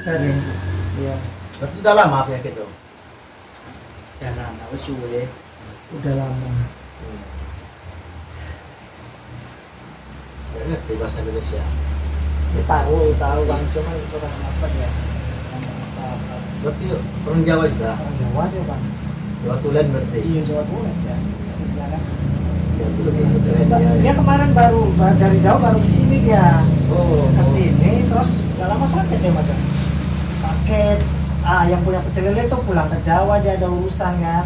dari ya Berarti udah lama penyakit itu? udah lama wis suwe udah lama Gak ngerti bahasa Indonesia. ya, tahu tahu bang cuma itu orang apa ya Berarti orang Jawa juga? orang Jawa dia bang Jawa Tulen berarti? iya Jawa Tulen ya Aslinya kan. Ya, ya. dia kemarin baru ba- dari Jawa baru ke sini dia Oh, ke sini terus gak lama sakit ya mas ya? Sakit ah yang punya pecel lele itu pulang ke Jawa dia ada urusan kan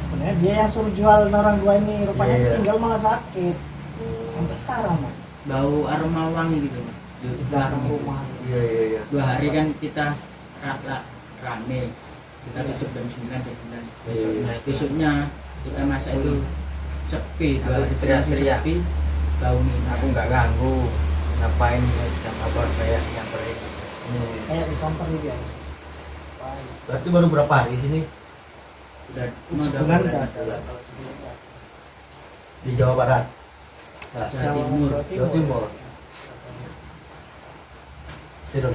sebenarnya dia yang suruh jual orang dua ini rupanya Iya, iya. tinggal malah sakit sampai sekarang Mas. bau aroma wangi gitu belakang belakang rumah Iya, iya, iya. dua hari kan kita kata rame kita tutup jam 9 jam 9 Iya, iya. nah besoknya kita masak itu sepi dua hari teriak-teriak. sepi bau minyak aku nggak ganggu ngapain jam apa kayak yang beri Hmm. kayak disamper dia Wah, Berarti baru berapa hari sini? udah sebulan sebulan udah. Di Jawa Barat? Jawa Timur. Jawa Timur. Tidur.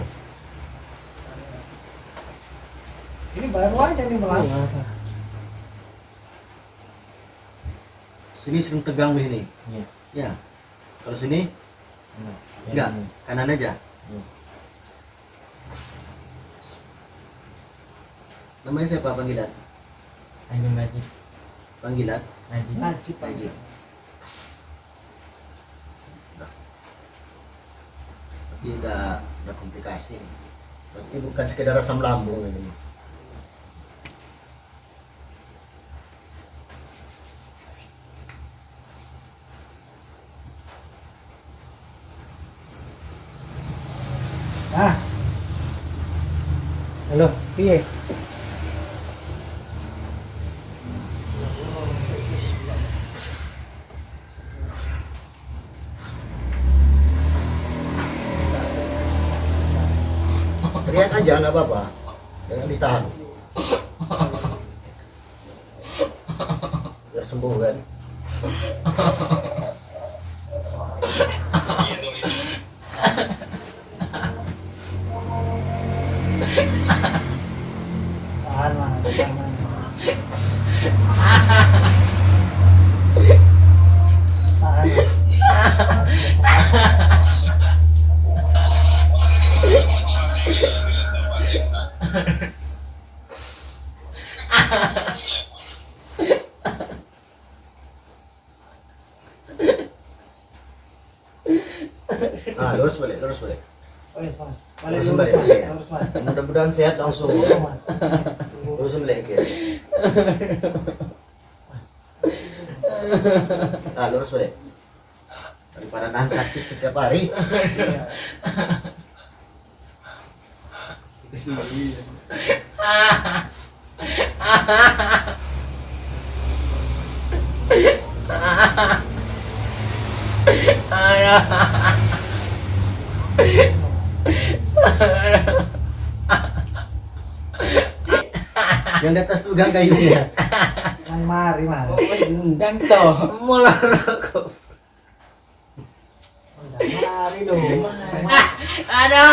ini baru aja nih melangkah Sini sering tegang di sini. Iya. Ya. Kalau sini enggak, kanan aja. Iya. Namanya siapa panggilan? Ayo Najib Panggilan? Najib najib Najib. Tapi udah, udah komplikasi. Berarti bukan sekedar asam lambung ini. ah halo piye Teriak aja nggak apa-apa. Jangan ditahan. Biar sembuh kan. tahan mas tahan tahan Mas. Nah, lurus balik, lurus balik. Oh, yes, mas. Balik Lurus lurus, balik. mas. Iya. Lurus, mas. Mudah-mudahan sehat langsung. Ya. mas. Lurus balik ke. Nah, lurus balik. Daripada nahan sakit setiap hari. Iya. Yang di atas tuh gang kayunya. Nang mari, mas. undang toh Mulai rokok. Nang mari dong. ada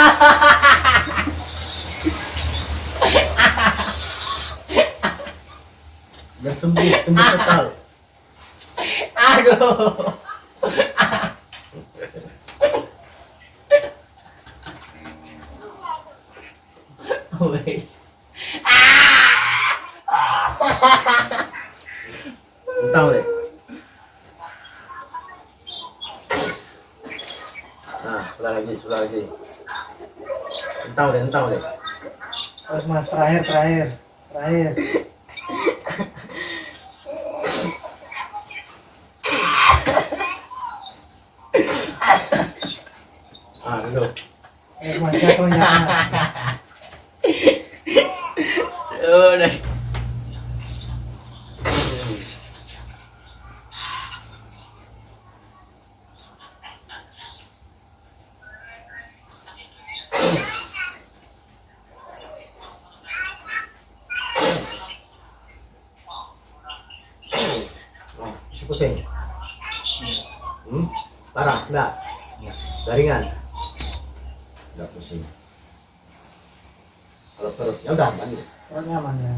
Biar sembuh, sembuh total. aduh Wes. Entah deh. Nah, sebelah lagi, sebelah lagi. Entah deh, entah deh. Terus, mas. Terakhir, terakhir. Terakhir. Jatuh, mas. udah Oh, pusing. Hmm? Parah, enggak? Enggak. Garingan? udah pusing. Kalau perutnya udah aman ya perutnya aman ya.